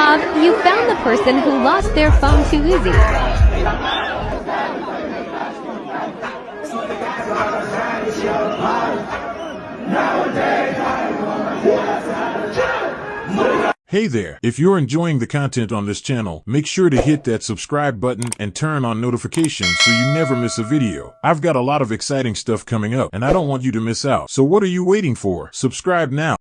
You found the person who lost their phone too easy. Hey there! If you're enjoying the content on this channel, make sure to hit that subscribe button and turn on notifications so you never miss a video. I've got a lot of exciting stuff coming up and I don't want you to miss out. So what are you waiting for? Subscribe now.